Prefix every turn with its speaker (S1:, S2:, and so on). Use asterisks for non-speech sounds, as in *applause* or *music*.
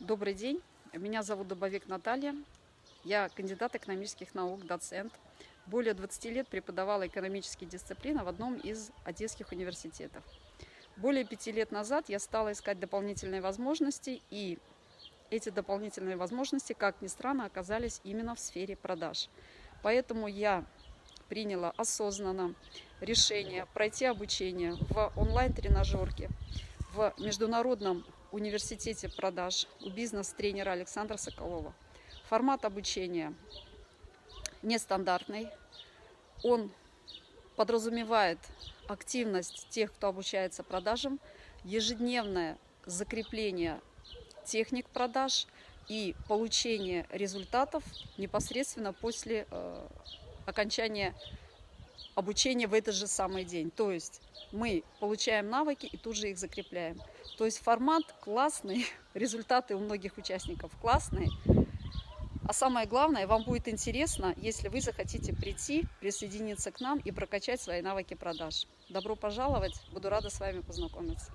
S1: Добрый день, меня зовут Добовик Наталья, я кандидат экономических наук, доцент. Более 20 лет преподавала экономические дисциплины в одном из одесских университетов. Более пяти лет назад я стала искать дополнительные возможности, и эти дополнительные возможности, как ни странно, оказались именно в сфере продаж. Поэтому я приняла осознанно решение пройти обучение в онлайн-тренажерке в Международном университете продаж у бизнес-тренера Александра Соколова. Формат обучения нестандартный. Он подразумевает активность тех, кто обучается продажам, ежедневное закрепление техник продаж и получение результатов непосредственно после э, окончания обучения в этот же самый день. То есть мы получаем навыки и тут же их закрепляем. То есть формат классный, *laughs* результаты у многих участников классные. А самое главное, вам будет интересно, если вы захотите прийти, присоединиться к нам и прокачать свои навыки продаж. Добро пожаловать, буду рада с вами познакомиться.